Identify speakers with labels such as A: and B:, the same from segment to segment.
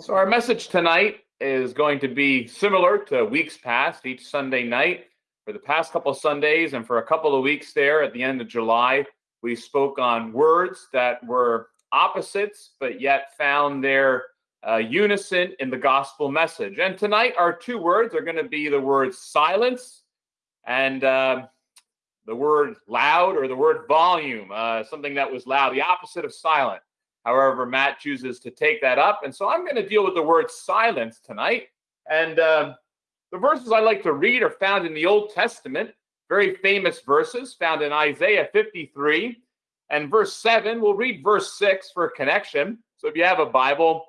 A: So, our message tonight is going to be similar to weeks past, each Sunday night. For the past couple Sundays and for a couple of weeks there at the end of July, we spoke on words that were opposites, but yet found their uh, unison in the gospel message. And tonight, our two words are going to be the word silence and uh, the word loud or the word volume, uh, something that was loud, the opposite of silent. However, Matt chooses to take that up. And so I'm going to deal with the word silence tonight. And uh, the verses I like to read are found in the Old Testament, very famous verses found in Isaiah 53 and verse 7. We'll read verse 6 for connection. So if you have a Bible,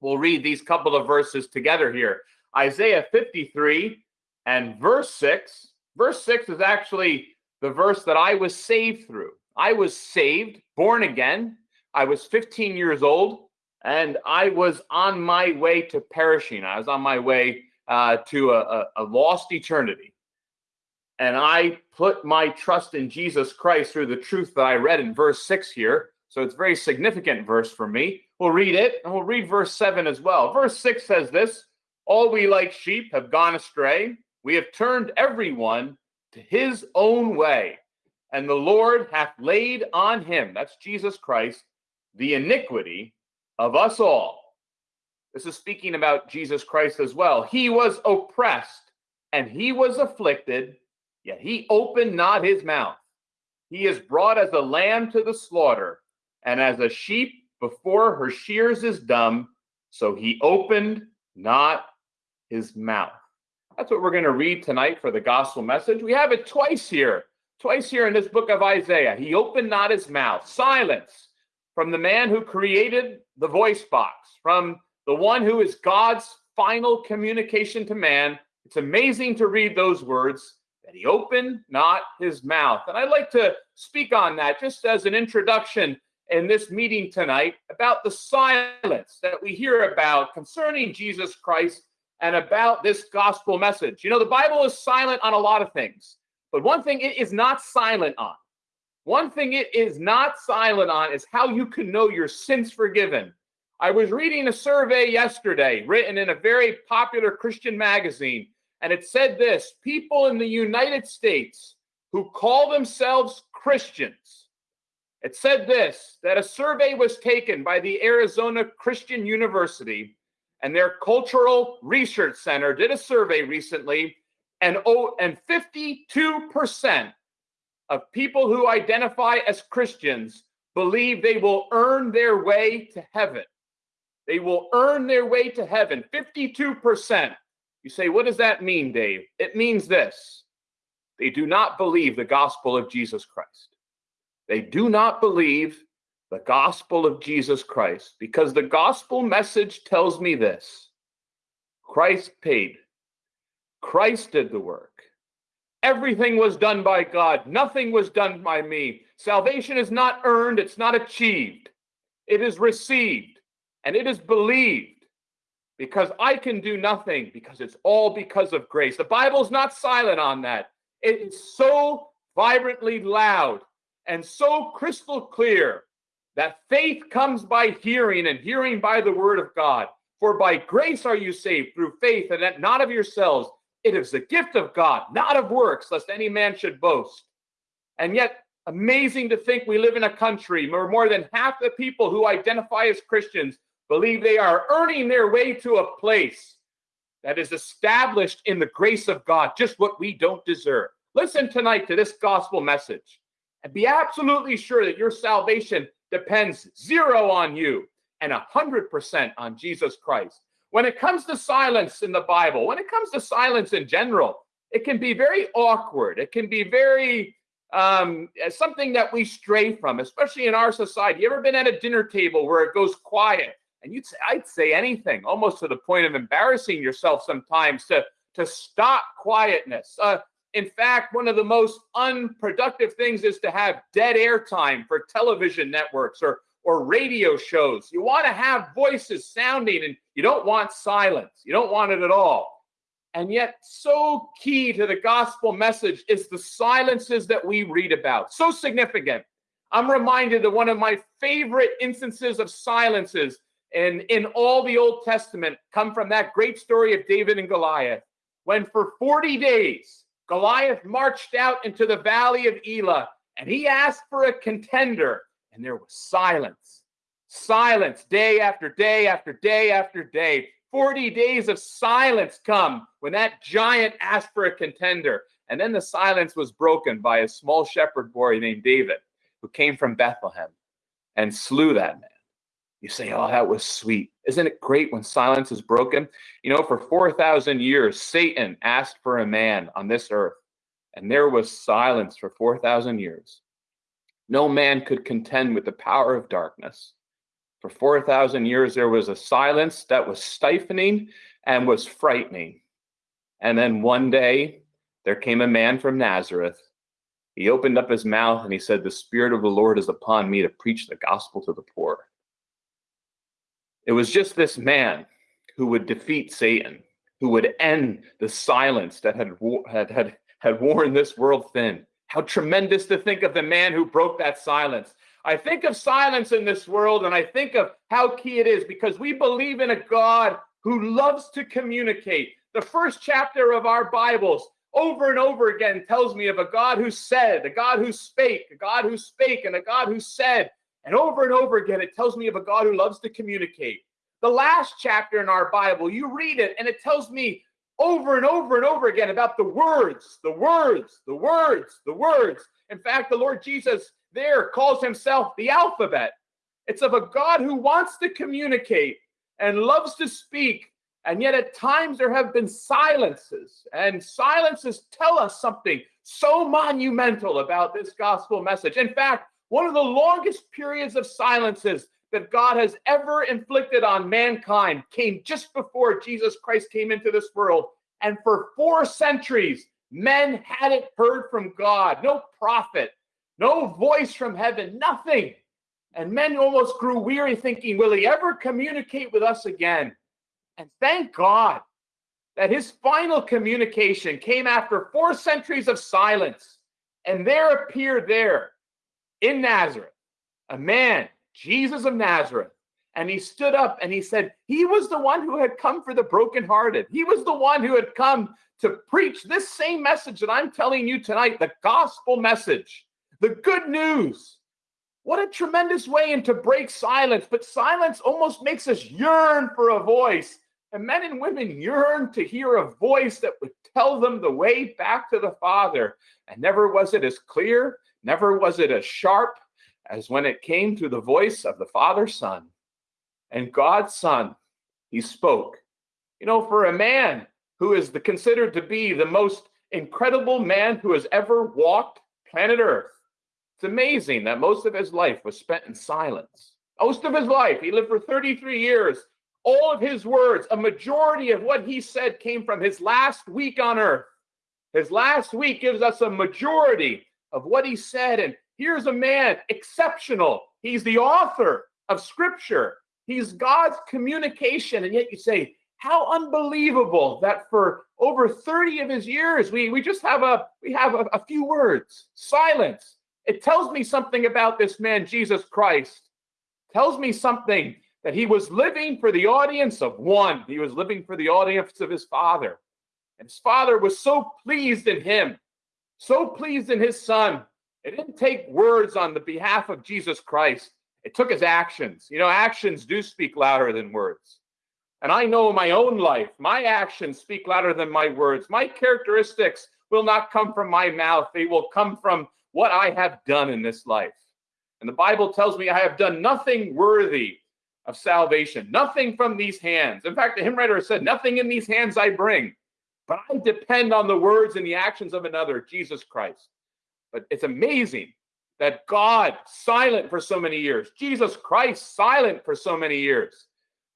A: we'll read these couple of verses together here. Isaiah 53 and verse 6. Verse 6 is actually the verse that I was saved through. I was saved, born again, I was 15 years old and I was on my way to perishing. I was on my way uh, to a, a, lost eternity. And I put my trust in Jesus Christ through the truth that I read in verse 6 here. So it's a very significant verse for me. We'll read it and we'll read verse 7 as well. Verse 6 says this All we like sheep have gone astray. We have turned everyone to his own way. And the Lord hath laid on him, that's Jesus Christ, the iniquity of us all. This is speaking about Jesus Christ as well. He was oppressed and he was afflicted, yet he opened not his mouth. He is brought as a lamb to the slaughter, and as a sheep before her shears is dumb, so he opened not his mouth. That's what we're going to read tonight for the gospel message. We have it twice here, twice here in this book of Isaiah. He opened not his mouth, silence from the man who created the voice box, from the one who is God's final communication to man. It's amazing to read those words that he opened not his mouth. And I'd like to speak on that just as an introduction in this meeting tonight about the silence that we hear about concerning Jesus Christ and about this gospel message. You know, the Bible is silent on a lot of things, but one thing it is not silent on one thing it is not silent on is how you can know your sins forgiven. I was reading a survey yesterday written in a very popular Christian magazine, and it said this people in the United States who call themselves Christians. It said this that a survey was taken by the Arizona Christian University and their Cultural Research Center did a survey recently, and, oh, and 52% of people who identify as Christians believe they will earn their way to heaven. They will earn their way to heaven. 52%. You say, what does that mean, Dave? It means this they do not believe the gospel of Jesus Christ. They do not believe the gospel of Jesus Christ because the gospel message tells me this Christ paid, Christ did the work. Everything was done by God. Nothing was done by me. Salvation is not earned, it's not achieved. It is received and it is believed because I can do nothing because it's all because of grace. The Bible's not silent on that. It is so vibrantly loud and so crystal clear that faith comes by hearing and hearing by the word of God. For by grace are you saved through faith and that not of yourselves. It is the gift of God, not of works, lest any man should boast. And yet, amazing to think we live in a country where more than half the people who identify as Christians believe they are earning their way to a place that is established in the grace of God, just what we don't deserve. Listen tonight to this gospel message and be absolutely sure that your salvation depends zero on you and a hundred percent on Jesus Christ. When it comes to silence in the Bible, when it comes to silence in general, it can be very awkward. It can be very um, something that we stray from, especially in our society. You ever been at a dinner table where it goes quiet and you'd say, I'd say anything, almost to the point of embarrassing yourself sometimes to, to stop quietness. Uh, in fact, one of the most unproductive things is to have dead air time for television networks or or radio shows. You want to have voices sounding and you don't want silence. You don't want it at all. And yet, so key to the gospel message is the silences that we read about. So significant. I'm reminded of one of my favorite instances of silences and in all the Old Testament come from that great story of David and Goliath, when for 40 days Goliath marched out into the valley of Elah and he asked for a contender, and there was silence. Silence day after day after day after day. 40 days of silence come when that giant asked for a contender. And then the silence was broken by a small shepherd boy named David, who came from Bethlehem and slew that man. You say, oh, that was sweet. Isn't it great when silence is broken? You know, for 4,000 years, Satan asked for a man on this earth, and there was silence for 4,000 years. No man could contend with the power of darkness. For 4,000 years, there was a silence that was stifling and was frightening. And then one day, there came a man from Nazareth. He opened up his mouth and he said, The Spirit of the Lord is upon me to preach the gospel to the poor. It was just this man who would defeat Satan, who would end the silence that had, had, had, had worn this world thin. How tremendous to think of the man who broke that silence. I think of silence in this world and I think of how key it is because we believe in a God who loves to communicate. The first chapter of our Bibles over and over again tells me of a God who said, a God who spake, a God who spake, and a God who said. And over and over again, it tells me of a God who loves to communicate. The last chapter in our Bible, you read it, and it tells me over and over and over again about the words, the words, the words, the words. In fact, the Lord Jesus there calls himself the alphabet. It's of a God who wants to communicate and loves to speak. And yet, at times, there have been silences, and silences tell us something so monumental about this gospel message. In fact, one of the longest periods of silences that God has ever inflicted on mankind came just before Jesus Christ came into this world. And for four centuries, men hadn't heard from God, no prophet, no voice from heaven, nothing. And men almost grew weary thinking, will he ever communicate with us again? And thank God that his final communication came after four centuries of silence. And there appeared there in Nazareth, a man, Jesus of Nazareth. And he stood up and he said, He was the one who had come for the brokenhearted. He was the one who had come to preach this same message that I'm telling you tonight the gospel message, the good news. What a tremendous way and to break silence. But silence almost makes us yearn for a voice. And men and women yearn to hear a voice that would tell them the way back to the Father. And never was it as clear Never was it as sharp as when it came through the voice of the Father Son. And God's Son, he spoke. You know, for a man who is the, considered to be the most incredible man who has ever walked planet Earth, it's amazing that most of his life was spent in silence. Most of his life, he lived for 33 years. All of his words, a majority of what he said came from his last week on earth. His last week gives us a majority of what he said. And here's a man exceptional. He's the author of scripture. He's God's communication. And yet you say, how unbelievable that for over 30 of his years, we, we just have a we have a, a few words, silence. It tells me something about this man, Jesus Christ. Tells me something that he was living for the audience of one. He was living for the audience of his father. And his father was so pleased in him so pleased in his son. It didn't take words on the behalf of Jesus Christ. It took his actions. You know, actions do speak louder than words. And I know my own life, my actions speak louder than my words. My characteristics will not come from my mouth, they will come from what I have done in this life. And the Bible tells me I have done nothing worthy of salvation, nothing from these hands. In fact, the hymn writer said, Nothing in these hands I bring, but I depend on the words and the actions of another, Jesus Christ. But it's amazing that God, silent for so many years, Jesus Christ, silent for so many years.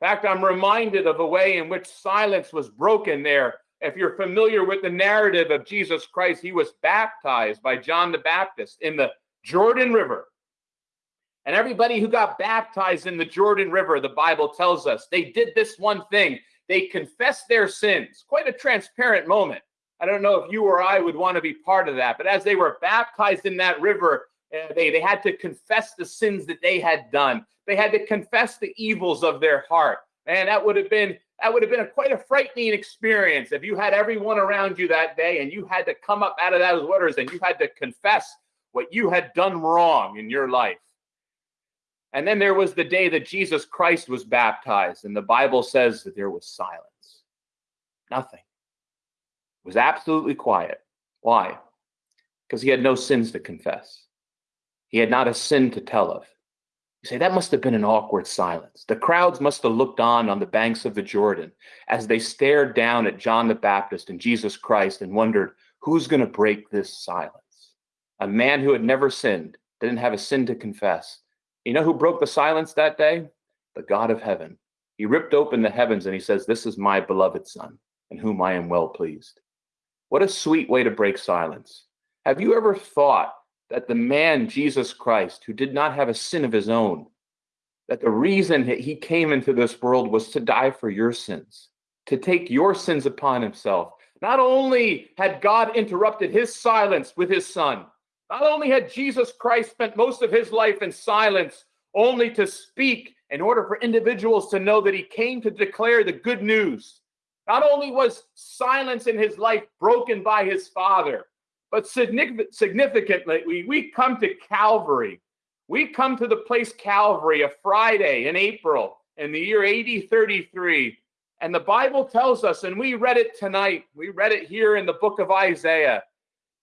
A: In fact, I'm reminded of a way in which silence was broken there. If you're familiar with the narrative of Jesus Christ, he was baptized by John the Baptist in the Jordan River. And everybody who got baptized in the Jordan River, the Bible tells us, they did this one thing they confessed their sins. Quite a transparent moment. I don't know if you or I would want to be part of that, but as they were baptized in that river, Uh, they, they had to confess the sins that they had done. They had to confess the evils of their heart. And that would have been that would have been a, quite a frightening experience if you had everyone around you that day and you had to come up out of those waters and you had to confess what you had done wrong in your life. And then there was the day that Jesus Christ was baptized, and the Bible says that there was silence. Nothing. Was absolutely quiet. Why? Because he had no sins to confess. He had not a sin to tell of. You say that must have been an awkward silence. The crowds must have looked on on the banks of the Jordan as they stared down at John the Baptist and Jesus Christ and wondered, who's going to break this silence? A man who had never sinned, didn't have a sin to confess, you know who broke the silence that day? The God of heaven. He ripped open the heavens and he says, This is my beloved Son, in whom I am well pleased. What a sweet way to break silence. Have you ever thought that the man, Jesus Christ, who did not have a sin of his own, that the reason that he came into this world was to die for your sins, to take your sins upon himself? Not only had God interrupted his silence with his son, not only had Jesus Christ spent most of his life in silence, only to speak in order for individuals to know that he came to declare the good news. Not only was silence in his life broken by his father, but significantly, we, come to Calvary. We come to the place Calvary, a Friday in April in the year AD 33. And the Bible tells us, and we read it tonight, we read it here in the book of Isaiah,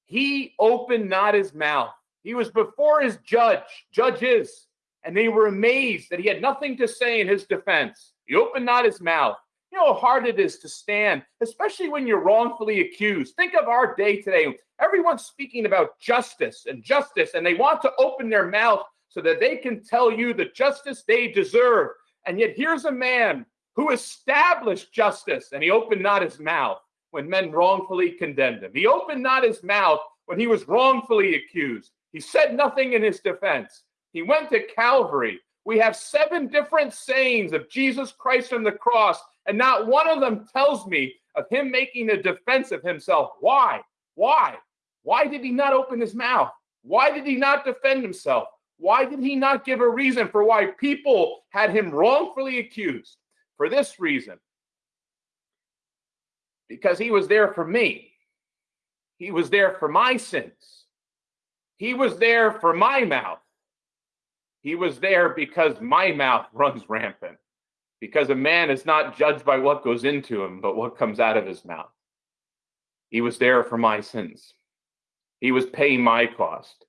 A: he opened not his mouth. He was before his judge, judges, and they were amazed that he had nothing to say in his defense. He opened not his mouth. You know how hard it is to stand, especially when you're wrongfully accused. Think of our day today. Everyone's speaking about justice and justice, and they want to open their mouth so that they can tell you the justice they deserve. And yet, here's a man who established justice, and he opened not his mouth when men wrongfully condemned him. He opened not his mouth when he was wrongfully accused. He said nothing in his defense. He went to Calvary. We have seven different sayings of Jesus Christ on the cross, and not one of them tells me of him making a defense of himself. Why? Why? Why did he not open his mouth? Why did he not defend himself? Why did he not give a reason for why people had him wrongfully accused? For this reason because he was there for me. He was there for my sins. He was there for my mouth. He was there because my mouth runs rampant. Because a man is not judged by what goes into him, but what comes out of his mouth. He was there for my sins. He was paying my cost.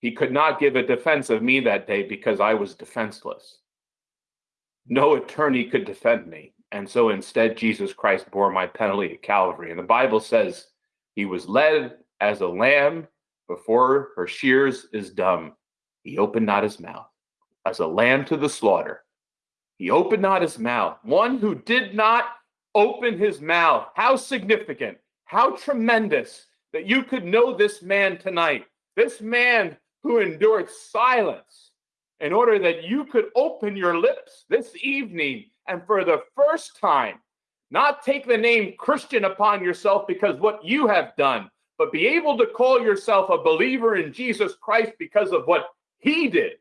A: He could not give a defense of me that day because I was defenseless. No attorney could defend me. And so instead, Jesus Christ bore my penalty at Calvary. And the Bible says he was led as a lamb before her shears is dumb. He opened not his mouth as a lamb to the slaughter. He opened not his mouth. One who did not open his mouth. How significant, how tremendous that you could know this man tonight. This man who endured silence in order that you could open your lips this evening and for the first time, not take the name Christian upon yourself because what you have done, but be able to call yourself a believer in Jesus Christ because of what he did,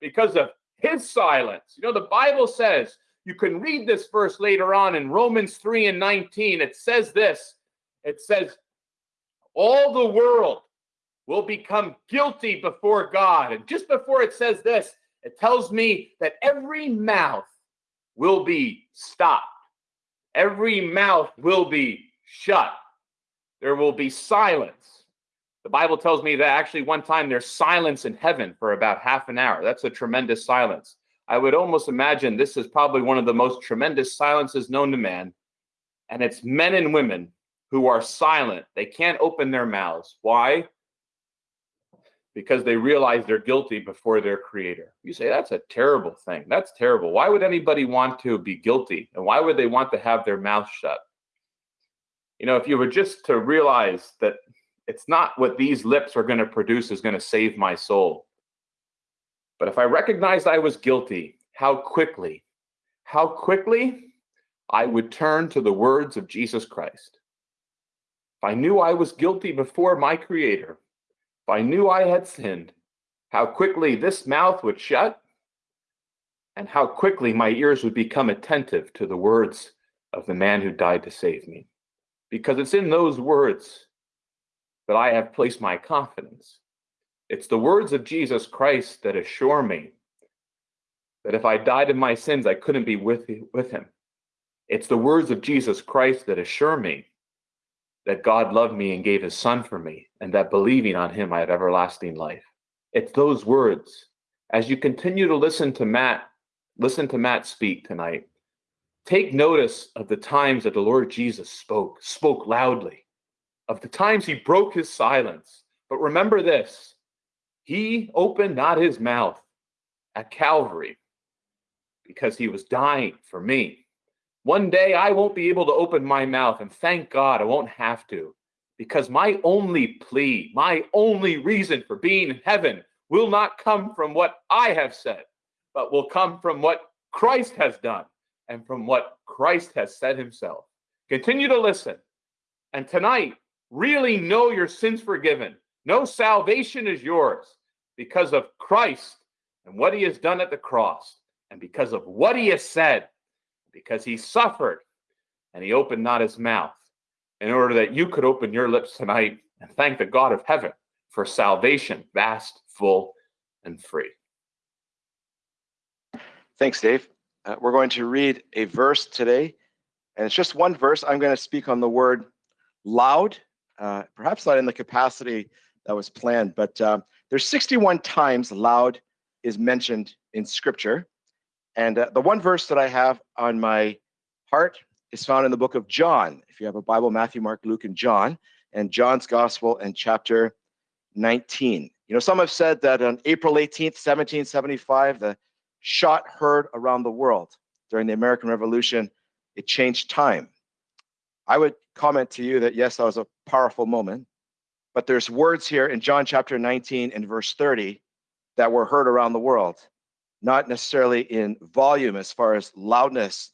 A: because of his silence. You know, the Bible says, you can read this verse later on in Romans 3 and 19. It says this it says, All the world will become guilty before God. And just before it says this, it tells me that every mouth will be stopped. Every mouth will be shut. There will be silence. The Bible tells me that actually one time there's silence in heaven for about half an hour. That's a tremendous silence. I would almost imagine this is probably one of the most tremendous silences known to man. And it's men and women who are silent. They can't open their mouths. Why? because they realize they're guilty before their creator. You say that's a terrible thing. That's terrible. Why would anybody want to be guilty? And why would they want to have their mouth shut? You know, if you were just to realize that it's not what these lips are going to produce is going to save my soul. But if I recognized I was guilty, how quickly, how quickly I would turn to the words of Jesus Christ. If I knew I was guilty before my creator, if I knew I had sinned, how quickly this mouth would shut, and how quickly my ears would become attentive to the words of the man who died to save me. Because it's in those words that I have placed my confidence. It's the words of Jesus Christ that assure me that if I died in my sins, I couldn't be with, with him. It's the words of Jesus Christ that assure me that God loved me and gave his son for me, and that believing on him, I have everlasting life. It's those words. As you continue to listen to Matt, listen to Matt speak tonight, take notice of the times that the Lord Jesus spoke, spoke loudly, of the times he broke his silence. But remember this he opened not his mouth at Calvary because he was dying for me. One day I won't be able to open my mouth, and thank God I won't have to, because my only plea, my only reason for being in heaven will not come from what I have said, but will come from what Christ has done and from what Christ has said himself. Continue to listen. And tonight, really know your sins forgiven. No salvation is yours because of Christ and what he has done at the cross, and because of what he has said, because he suffered and he opened not his mouth in order that you could open your lips tonight and thank the God of heaven for salvation, vast, full, and free.
B: Thanks, Dave. Uh, we're going to read a verse today, and it's just one verse. I'm going to speak on the word loud, uh, perhaps not in the capacity that was planned, but uh, there's 61 times loud is mentioned in Scripture. And uh, the one verse that I have on my heart is found in the book of John. If you have a Bible, Matthew, Mark, Luke, and John, and John's Gospel and chapter 19. You know, some have said that on April 18th, 1775, the shot heard around the world during the American Revolution, it changed time. I would comment to you that yes, that was a powerful moment, but there's words here in John chapter 19 and verse 30 that were heard around the world, not necessarily in volume as far as loudness,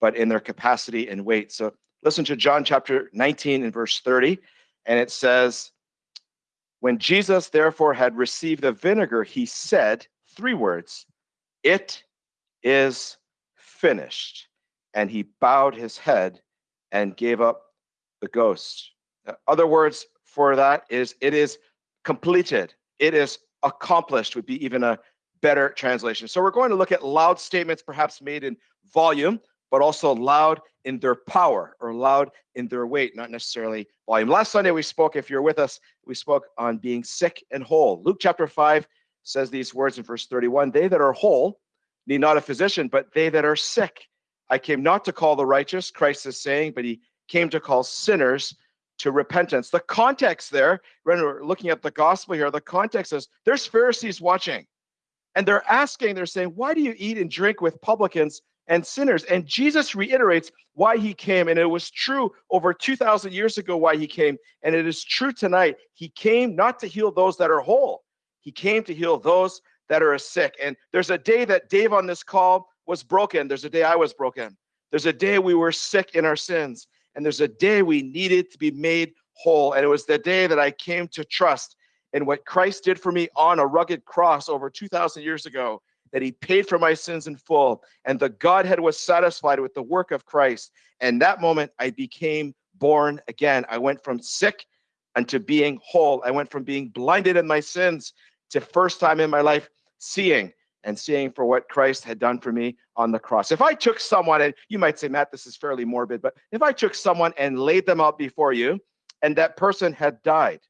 B: but in their capacity and weight. So listen to John chapter 19 and verse 30, and it says, When Jesus therefore had received the vinegar, he said three words, It is finished. And he bowed his head and gave up the ghost. Uh, other words for that is, It is completed. It is accomplished, would be even a better translation. So we're going to look at loud statements, perhaps made in volume, but also loud in their power or loud in their weight, not necessarily volume. Last Sunday we spoke, if you're with us, we spoke on being sick and whole. Luke chapter 5 says these words in verse 31 They that are whole need not a physician, but they that are sick. I came not to call the righteous, Christ is saying, but he came to call sinners to repentance. The context there, when we're looking at the gospel here, the context is there's Pharisees watching. And they're asking, they're saying, Why do you eat and drink with publicans and sinners. And Jesus reiterates why he came. And it was true over 2,000 years ago why he came. And it is true tonight. He came not to heal those that are whole, he came to heal those that are sick. And there's a day that Dave on this call was broken. There's a day I was broken. There's a day we were sick in our sins. And there's a day we needed to be made whole. And it was the day that I came to trust in what Christ did for me on a rugged cross over 2,000 years ago that he paid for my sins in full, and the Godhead was satisfied with the work of Christ. And that moment, I became born again. I went from sick unto being whole. I went from being blinded in my sins to first time in my life seeing and seeing for what Christ had done for me on the cross. If I took someone, and you might say, Matt, this is fairly morbid, but if I took someone and laid them out before you, and that person had died,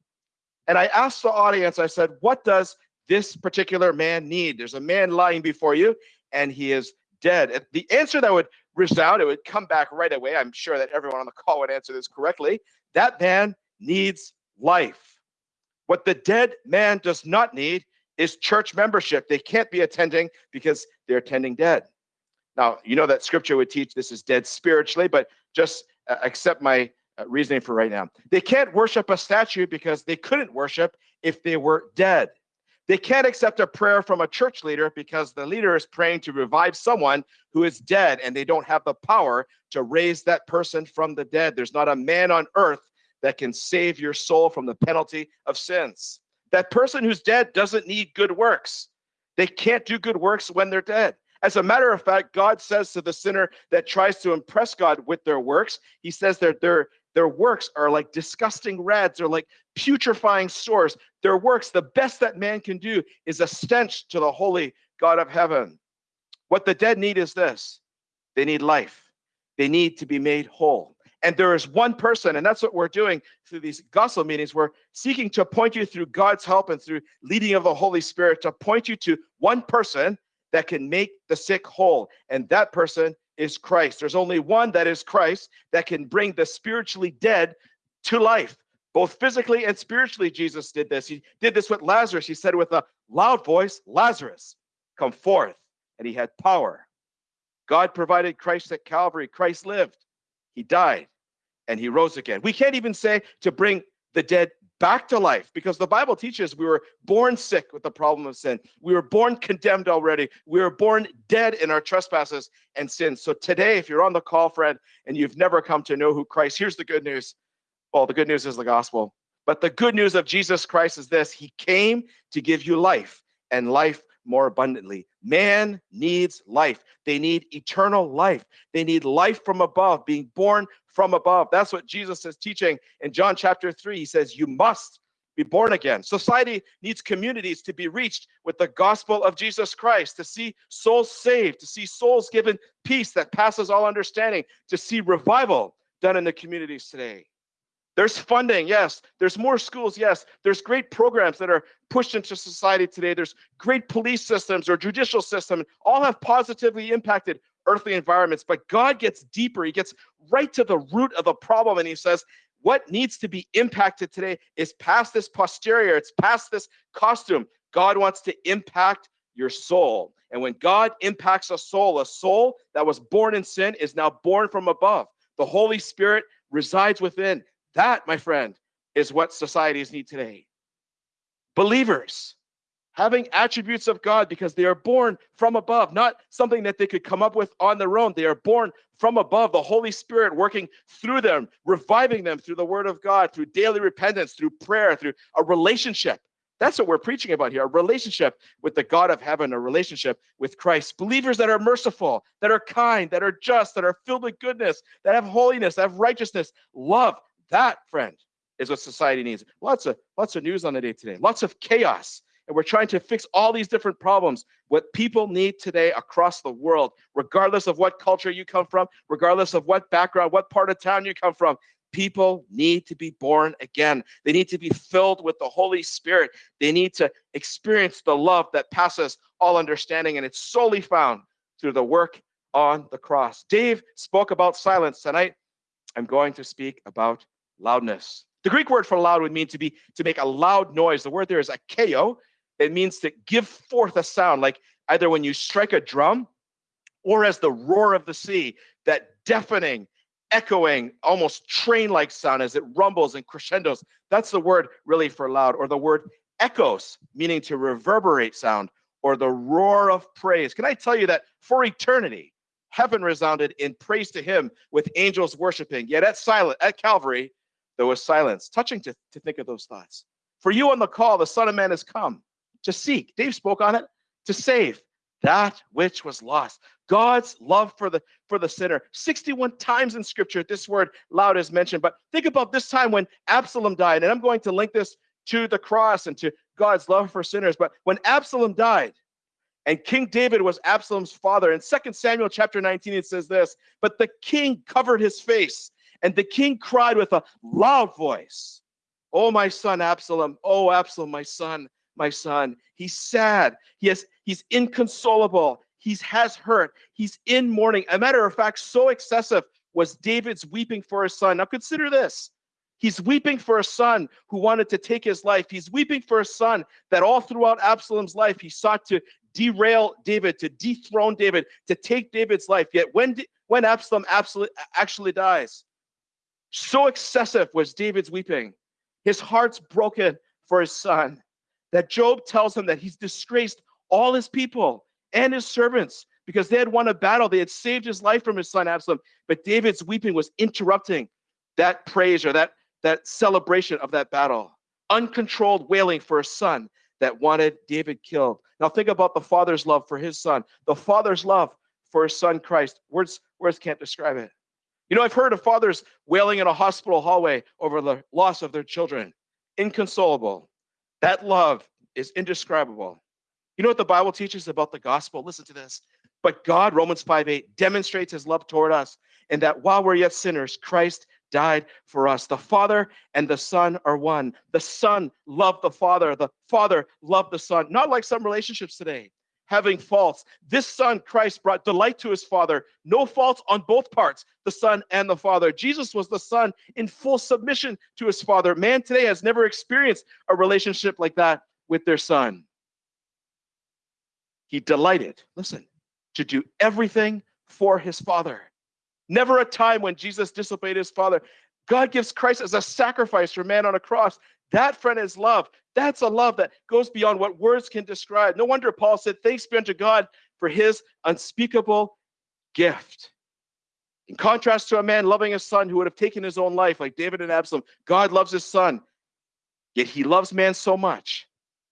B: and I asked the audience, I said, what does this particular man need? There's a man lying before you, and he is dead. The answer that would resound, it would come back right away. I'm sure that everyone on the call would answer this correctly. That man needs life. What the dead man does not need is church membership. They can't be attending because they're attending dead. Now, you know that scripture would teach this is dead spiritually, but just uh, accept my uh, reasoning for right now. They can't worship a statue because they couldn't worship if they were dead. They can't accept a prayer from a church leader because the leader is praying to revive someone who is dead and they don't have the power to raise that person from the dead. There's not a man on earth that can save your soul from the penalty of sins. That person who's dead doesn't need good works. They can't do good works when they're dead. As a matter of fact, God says to the sinner that tries to impress God with their works, He says that their their works are like disgusting rads, they're like putrefying sores. Their works, the best that man can do, is a stench to the holy God of heaven. What the dead need is this they need life, they need to be made whole. And there is one person, and that's what we're doing through these gospel meetings. We're seeking to point you through God's help and through leading of the Holy Spirit to point you to one person that can make the sick whole. And that person is Christ. There's only one that is Christ that can bring the spiritually dead to life, both physically and spiritually. Jesus did this. He did this with Lazarus. He said with a loud voice, Lazarus, come forth. And he had power. God provided Christ at Calvary. Christ lived, he died, and he rose again. We can't even say to bring the dead back to life because the Bible teaches we were born sick with the problem of sin. We were born condemned already. We were born dead in our trespasses and sins. So today, if you're on the call, friend, and you've never come to know who Christ, here's the good news. Well, the good news is the gospel. But the good news of Jesus Christ is this He came to give you life and life more abundantly. Man needs life. They need eternal life. They need life from above, being born from above. That's what Jesus is teaching in John chapter 3. He says, You must be born again. Society needs communities to be reached with the gospel of Jesus Christ, to see souls saved, to see souls given peace that passes all understanding, to see revival done in the communities today. There's funding, yes. There's more schools, yes. There's great programs that are pushed into society today. There's great police systems or judicial system, all have positively impacted earthly environments. But God gets deeper. He gets right to the root of the problem, and He says, what needs to be impacted today is past this posterior, it's past this costume. God wants to impact your soul. And when God impacts a soul, a soul that was born in sin is now born from above. The Holy Spirit resides within. That, my friend, is what societies need today. Believers having attributes of God because they are born from above, not something that they could come up with on their own. They are born from above, the Holy Spirit working through them, reviving them through the Word of God, through daily repentance, through prayer, through a relationship. That's what we're preaching about here a relationship with the God of heaven, a relationship with Christ. Believers that are merciful, that are kind, that are just, that are filled with goodness, that have holiness, that have righteousness, love, that, friend, is what society needs. Lots of lots of news on the day today. Lots of chaos. And we're trying to fix all these different problems. What people need today across the world, regardless of what culture you come from, regardless of what background, what part of town you come from, people need to be born again. They need to be filled with the Holy Spirit. They need to experience the love that passes all understanding. And it's solely found through the work on the cross. Dave spoke about silence tonight. I'm going to speak about loudness. The Greek word for loud would mean to be to make a loud noise. The word there is akeo. It means to give forth a sound, like either when you strike a drum or as the roar of the sea, that deafening, echoing, almost train-like sound as it rumbles and crescendos. That's the word really for loud, or the word echoes, meaning to reverberate sound, or the roar of praise. Can I tell you that for eternity, heaven resounded in praise to him with angels worshiping. Yet at silent at Calvary, there was silence. Touching to, to think of those thoughts. For you on the call, the Son of Man has come to seek. Dave spoke on it, to save that which was lost. God's love for the for the sinner. 61 times in scripture, this word loud is mentioned. But think about this time when Absalom died, and I'm going to link this to the cross and to God's love for sinners. But when Absalom died, and King David was Absalom's father. In 2 Samuel chapter 19, it says this, but the king covered his face and the king cried with a loud voice, Oh, my son Absalom, oh, Absalom, my son, my son. He's sad. He has, he's inconsolable. He has hurt. He's in mourning. A matter of fact, so excessive was David's weeping for his son. Now consider this. He's weeping for a son who wanted to take his life. He's weeping for a son that all throughout Absalom's life, he sought to derail David, to dethrone David, to take David's life. Yet when, when Absalom actually dies, so excessive was David's weeping. His heart's broken for his son that Joab tells him that he's disgraced all his people and his servants because they had won a battle. They had saved his life from his son Absalom. But David's weeping was interrupting that praise or that, that celebration of that battle. uncontrolled wailing for a son that wanted David killed. Now think about the father's love for his son, the father's love for his son Christ. Words, words can't describe it. You know, I've heard of fathers wailing in a hospital hallway over the loss of their children. Inconsolable. That love is indescribable. You know what the Bible teaches about the gospel? Listen to this. But God, Romans 5 8, demonstrates his love toward us, and that while we're yet sinners, Christ died for us. The Father and the Son are one. The Son loved the Father, the Father loved the Son. Not like some relationships today, having faults. This Son, Christ, brought delight to his Father. No faults on both parts, the Son and the Father. Jesus was the Son in full submission to his Father. Man today has never experienced a relationship like that with their Son. He delighted, listen, to do everything for his Father. Never a time when Jesus disobeyed his Father. God gives Christ as a sacrifice for man on a cross. That, friend, is love. That's a love that goes beyond what words can describe. No wonder Paul said, Thanks be unto God for his unspeakable gift. In contrast to a man loving his son who would have taken his own life, like David and Absalom, God loves his son. Yet he loves man so much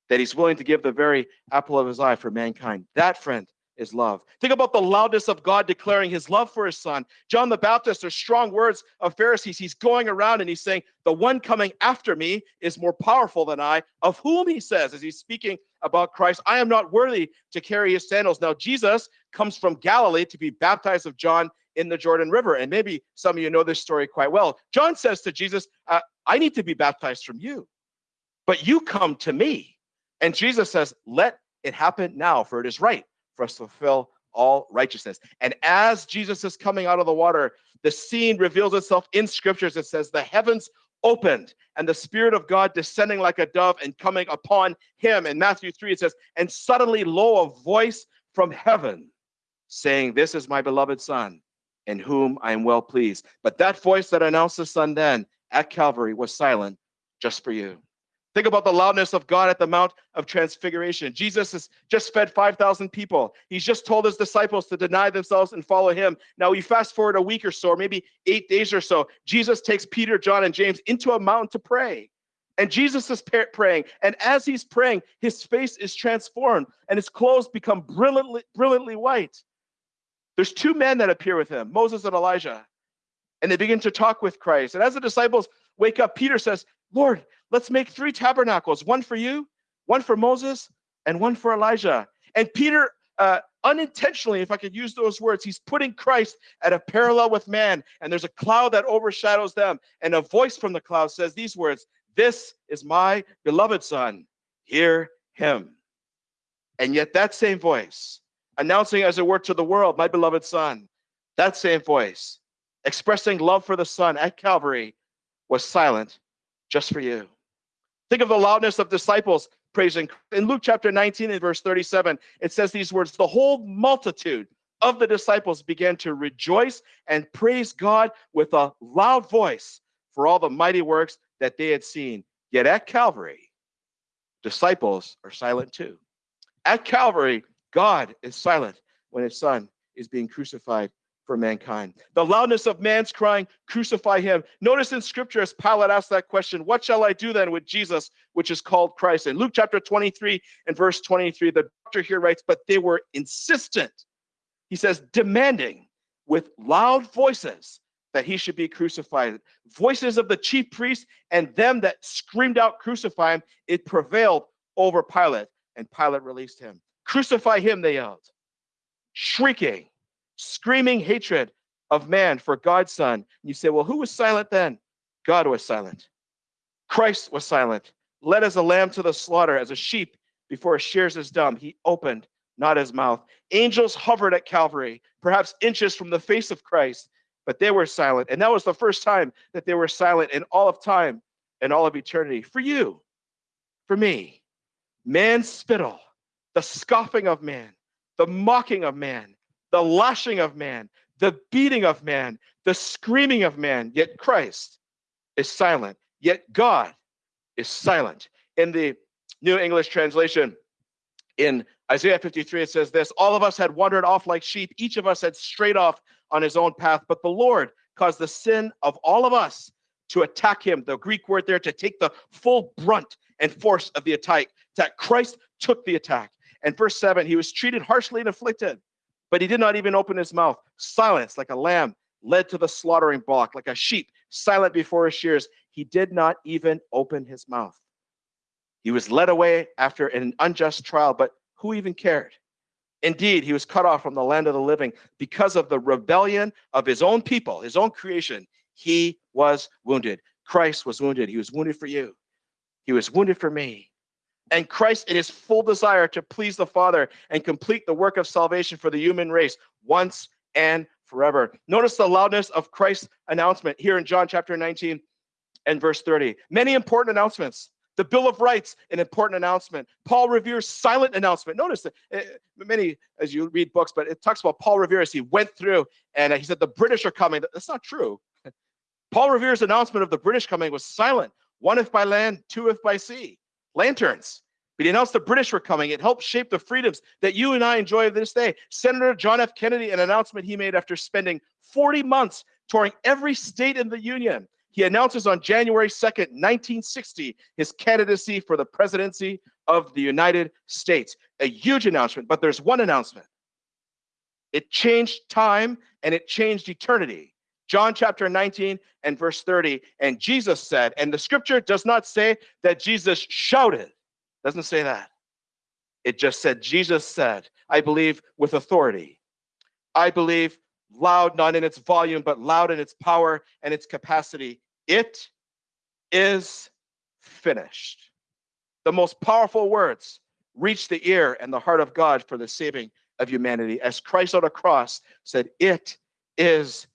B: that he's willing to give the very apple of his eye for mankind. That, friend, is love. Think about the loudness of God declaring his love for his son. John the Baptist, are strong words of Pharisees. He's going around and he's saying, The one coming after me is more powerful than I, of whom he says, as he's speaking about Christ, I am not worthy to carry his sandals. Now, Jesus comes from Galilee to be baptized of John in the Jordan River. And maybe some of you know this story quite well. John says to Jesus, uh, I need to be baptized from you, but you come to me. And Jesus says, Let it happen now, for it is right for us to fulfill all righteousness. And as Jesus is coming out of the water, the scene reveals itself in scriptures. It says, The heavens opened and the Spirit of God descending like a dove and coming upon him. In Matthew 3, it says, And suddenly, lo, a voice from heaven saying, This is my beloved Son, in whom I am well pleased. But that voice that announced the Son then at Calvary was silent just for you. Think about the loudness of God at the Mount of Transfiguration. Jesus has just fed 5,000 people. He's just told his disciples to deny themselves and follow him. Now, we fast forward a week or so, or maybe eight days or so. Jesus takes Peter, John, and James into a mountain to pray. And Jesus is praying. And as he's praying, his face is transformed and his clothes become brilliantly, brilliantly white. There's two men that appear with him, Moses and Elijah. And they begin to talk with Christ. And as the disciples wake up, Peter says, Lord, let's make three tabernacles one for you, one for Moses, and one for Elijah. And Peter, uh, unintentionally, if I could use those words, he's putting Christ at a parallel with man. And there's a cloud that overshadows them. And a voice from the cloud says these words This is my beloved Son. Hear him. And yet, that same voice, announcing as it were to the world, my beloved Son, that same voice, expressing love for the Son at Calvary, was silent just for you. Think of the loudness of disciples praising. In Luke chapter 19 and verse 37, it says these words The whole multitude of the disciples began to rejoice and praise God with a loud voice for all the mighty works that they had seen. Yet at Calvary, disciples are silent too. At Calvary, God is silent when his son is being crucified for mankind. The loudness of man's crying, crucify him. Notice in scripture as Pilate asked that question, what shall I do then with Jesus, which is called Christ? In Luke chapter 23 and verse 23, the doctor here writes, but they were insistent. He says, demanding with loud voices that he should be crucified. Voices of the chief priests and them that screamed out, crucify him, it prevailed over Pilate, and Pilate released him. Crucify him, they yelled, shrieking screaming hatred of man for God's son. And You say, well, who was silent then? God was silent. Christ was silent, led as a lamb to the slaughter, as a sheep before shears his dumb. He opened not his mouth. Angels hovered at Calvary, perhaps inches from the face of Christ, but they were silent. And that was the first time that they were silent in all of time and all of eternity. For you, for me, man's spittle, the scoffing of man, the mocking of man, the lashing of man, the beating of man, the screaming of man, yet Christ is silent, yet God is silent. In the New English translation, in Isaiah 53, it says this All of us had wandered off like sheep, each of us had strayed off on his own path, but the Lord caused the sin of all of us to attack him. The Greek word there to take the full brunt and force of the attack. That Christ took the attack. And verse 7, he was treated harshly and afflicted, but he did not even open his mouth. Silence like a lamb led to the slaughtering block, like a sheep silent before his shears. He did not even open his mouth. He was led away after an unjust trial, but who even cared? Indeed, he was cut off from the land of the living because of the rebellion of his own people, his own creation. He was wounded. Christ was wounded. He was wounded for you. He was wounded for me. And Christ, in his full desire to please the Father and complete the work of salvation for the human race once and forever. Notice the loudness of Christ's announcement here in John chapter 19 and verse 30. Many important announcements. The Bill of Rights, an important announcement. Paul Revere's silent announcement. Notice that uh, many, as you read books, but it talks about Paul Revere as he went through and he said, The British are coming. That's not true. Paul Revere's announcement of the British coming was silent. One if by land, two if by sea. Lanterns. But he announced the British were coming. It helped shape the freedoms that you and I enjoy this day. Senator John F. Kennedy, an announcement he made after spending 40 months touring every state in the Union, he announces on January 2nd, 1960, his candidacy for the presidency of the United States. A huge announcement, but there's one announcement. It changed time and it changed eternity. John chapter 19 and verse 30. And Jesus said, and the scripture does not say that Jesus shouted, doesn't say that. It just said, Jesus said, I believe with authority. I believe loud, not in its volume, but loud in its power and its capacity. It is finished. The most powerful words reach the ear and the heart of God for the saving of humanity. As Christ on a cross said, It is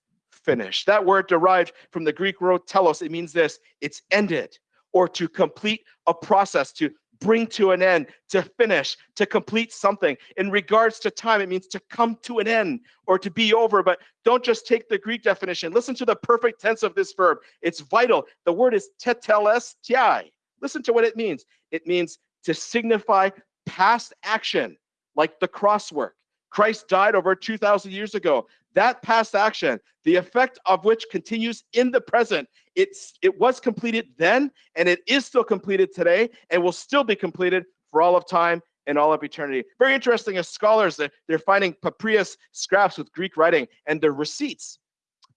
B: finished. That word derived from the Greek word telos, it means this it's ended or to complete a process, to bring to an end, to finish, to complete something. In regards to time, it means to come to an end or to be over. But don't just take the Greek definition. Listen to the perfect tense of this verb. It's vital. The word is tetelestai. Listen to what it means. It means to signify past action, like the cross work. Christ died over 2,000 years ago. That past action, the effect of which continues in the present, it's it was completed then, and it is still completed today, and will still be completed for all of time and all of eternity. Very interesting as scholars, they're, they're finding papyrus scraps with Greek writing and the receipts.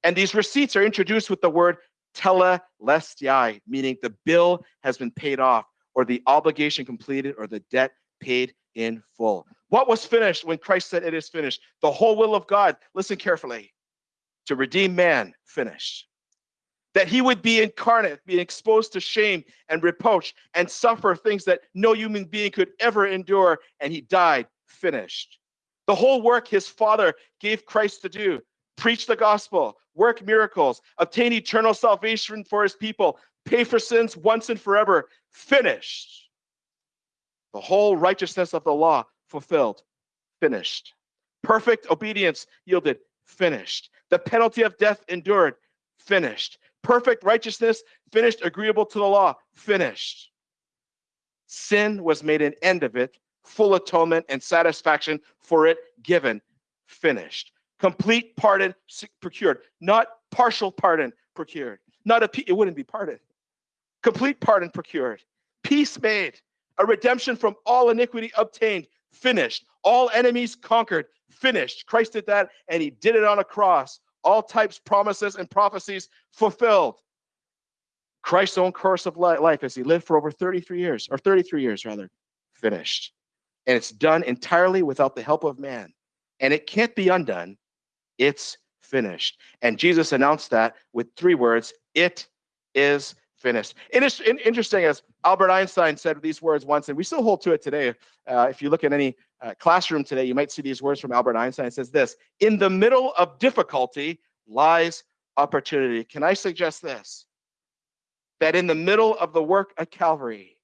B: And these receipts are introduced with the word telestai, meaning the bill has been paid off, or the obligation completed, or the debt paid in full. What was finished when Christ said it is finished? The whole will of God, listen carefully, to redeem man, finished. That he would be incarnate, be exposed to shame and reproach and suffer things that no human being could ever endure, and he died, finished. The whole work his Father gave Christ to do preach the gospel, work miracles, obtain eternal salvation for his people, pay for sins once and forever, finished. The whole righteousness of the law fulfilled, finished. Perfect obedience yielded, finished. The penalty of death endured, finished. Perfect righteousness finished, agreeable to the law, finished. Sin was made an end of it, full atonement and satisfaction for it given, finished. Complete pardon procured, not partial pardon procured. Not a it wouldn't be pardon. Complete pardon procured. Peace made, a redemption from all iniquity obtained, finished. All enemies conquered, finished. Christ did that and he did it on a cross. All types, promises, and prophecies fulfilled. Christ's own course of life as he lived for over 33 years, or 33 years rather, finished. And it's done entirely without the help of man. And it can't be undone. It's finished. And Jesus announced that with three words It is finished. It is interesting as Albert Einstein said these words once, and we still hold to it today. Uh, if you look at any uh, classroom today, you might see these words from Albert Einstein. It says this In the middle of difficulty lies opportunity. Can I suggest this? That in the middle of the work at Calvary,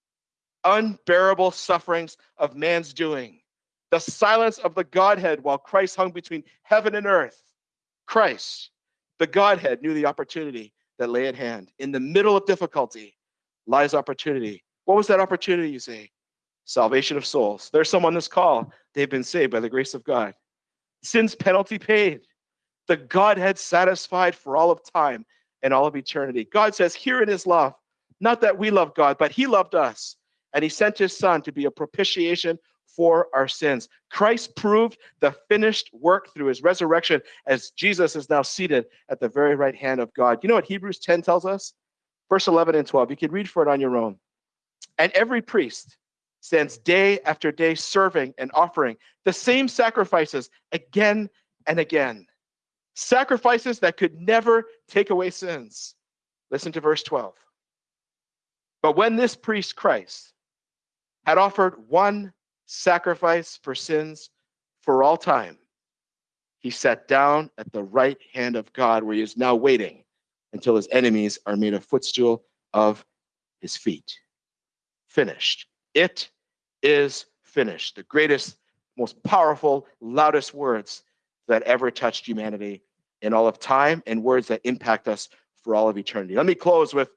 B: unbearable sufferings of man's doing, the silence of the Godhead while Christ hung between heaven and earth, Christ, the Godhead, knew the opportunity that lay at hand. In the middle of difficulty lies opportunity. What was that opportunity, you say? Salvation of souls. There's some on this call. They've been saved by the grace of God. Sin's penalty paid. The Godhead satisfied for all of time. and all of eternity. God says, here in his love, not that we love God, but he loved us, and he sent his son to be a propitiation for our sins. Christ proved the finished work through his resurrection as Jesus is now seated at the very right hand of God. You know what Hebrews 10 tells us? Verse 11 and 12. You can read for it on your own. And every priest stands day after day serving and offering the same sacrifices again and again. Sacrifices that could never take away sins. Listen to verse 12. But when this priest, Christ, had offered one sacrifice for sins for all time, he sat down at the right hand of God, where he is now waiting until his enemies are made a footstool of his feet. Finished. It is finished. The greatest, most powerful, loudest words that ever touched humanity in all of time and words that impact us for all of eternity. Let me close with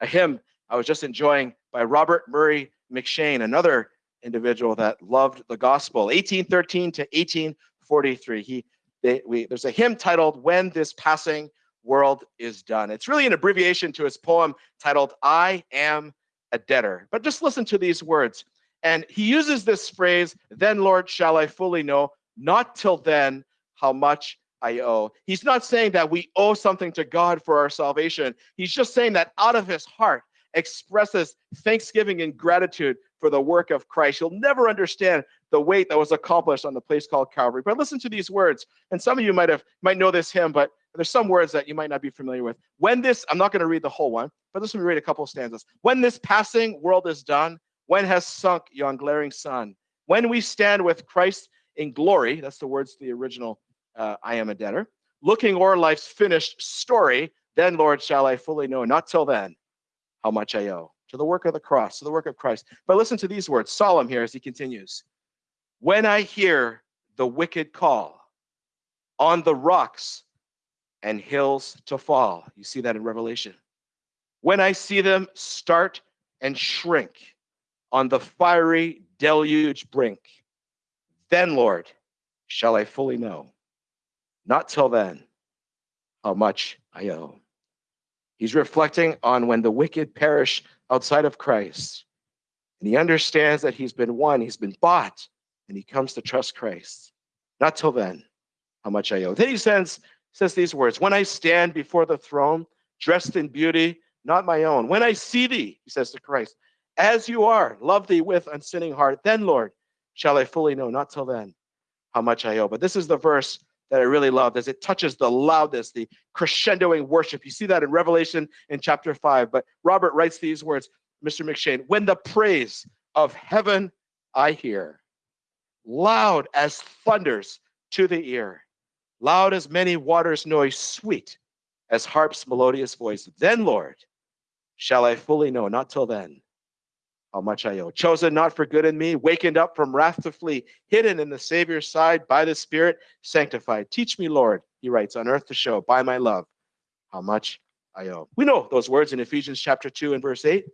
B: a hymn I was just enjoying by Robert Murray M'Cheyne, another individual that loved the gospel, 1813 to 1843. He, they, we, there's a hymn titled "When This Passing World Is Done." It's really an abbreviation to his poem titled "I Am a Debtor." But just listen to these words, and he uses this phrase, "Then, Lord, shall I fully know, not till then, how much." I owe. He's not saying that we owe something to God for our salvation. He's just saying that out of his heart, expresses thanksgiving and gratitude for the work of Christ. You'll never understand the weight that was accomplished on the place called Calvary. But listen to these words. And some of you might have might know this hymn, but there's some words that you might not be familiar with. When this, I'm not going to read the whole one, but let me read a couple stanzas. When this passing world is done, when has sunk yon glaring sun, when we stand with Christ in glory, that's the words to the original uh, I am a debtor, looking o'er life's finished story, then, Lord, shall I fully know. Not till then how much I owe to the work of the cross, to the work of Christ. But listen to these words, solemn here as he continues. When I hear the wicked call on the rocks and hills to fall, you see that in Revelation. When I see them start and shrink on the fiery deluge brink, then, Lord, shall I fully know. Not till then, how much I owe. He's reflecting on when the wicked perish outside of Christ. And he understands that he's been won, he's been bought, and he comes to trust Christ. Not till then, how much I owe. Then he says, says these words When I stand before the throne, dressed in beauty, not my own, when I see thee, he says to Christ, as you are, love thee with unsinning heart, then, Lord, shall I fully know, not till then, how much I owe. But this is the verse that I really love as it touches the loudest, the crescendoing worship. You see that in Revelation in chapter 5. But Robert writes these words, Mr. M'Cheyne, when the praise of heaven I hear, loud as thunders to the ear, loud as many waters' noise, sweet as harp's melodious voice, then, Lord, shall I fully know, not till then, how much I owe. Chosen not for good in me, wakened up from wrath to flee, hidden in the Savior's side by the Spirit, sanctified. Teach me, Lord, he writes, on earth to show by my love how much I owe. We know those words in Ephesians chapter 2 and verse 8.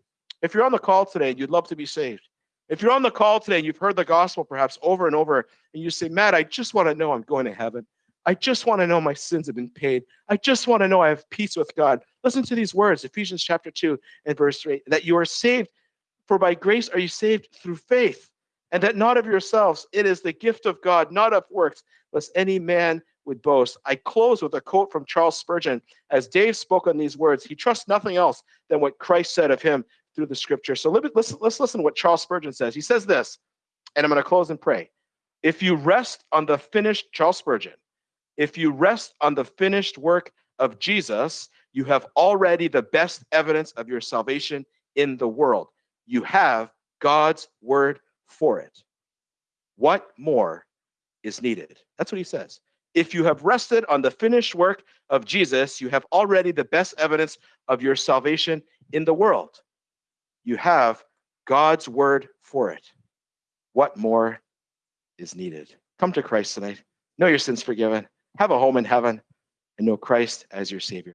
B: If you're on the call today and you'd love to be saved, if you're on the call today and you've heard the gospel perhaps over and over, and you say, Matt, I just want to know I'm going to heaven. I just want to know my sins have been paid. I just want to know I have peace with God. Listen to these words, Ephesians chapter 2 and verse 3, that you are saved for by grace are you saved through faith, and that not of yourselves. It is the gift of God, not of works, lest any man would boast. I close with a quote from Charles Spurgeon. As Dave spoke on these words, he trusts nothing else than what Christ said of him through the scripture. So let's, let's listen to what Charles Spurgeon says. He says this, and I'm going to close and pray. If you rest on the finished, Charles Spurgeon, if you rest on the finished work of Jesus, you have already the best evidence of your salvation in the world you have God's word for it. What more is needed? That's what he says. If you have rested on the finished work of Jesus, you have already the best evidence of your salvation in the world. You have God's word for it. What more is needed? Come to Christ tonight. Know your sins forgiven. Have a home in heaven and know Christ as your Savior.